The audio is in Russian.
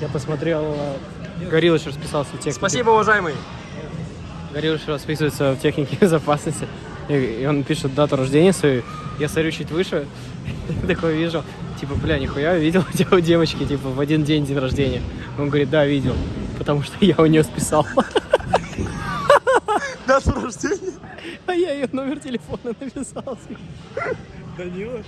Я посмотрел, э, расписался в технике. Спасибо, уважаемый. Гориллыч расписывается в технике безопасности. И, и он пишет дату рождения свою. Я смотрю чуть выше, такой вижу, типа, бля, нихуя, видел у тебя у девочки, типа, в один день день рождения. Он говорит, да, видел, потому что я у нее списал. Дату рождения? А я ее номер телефона написал. Данила.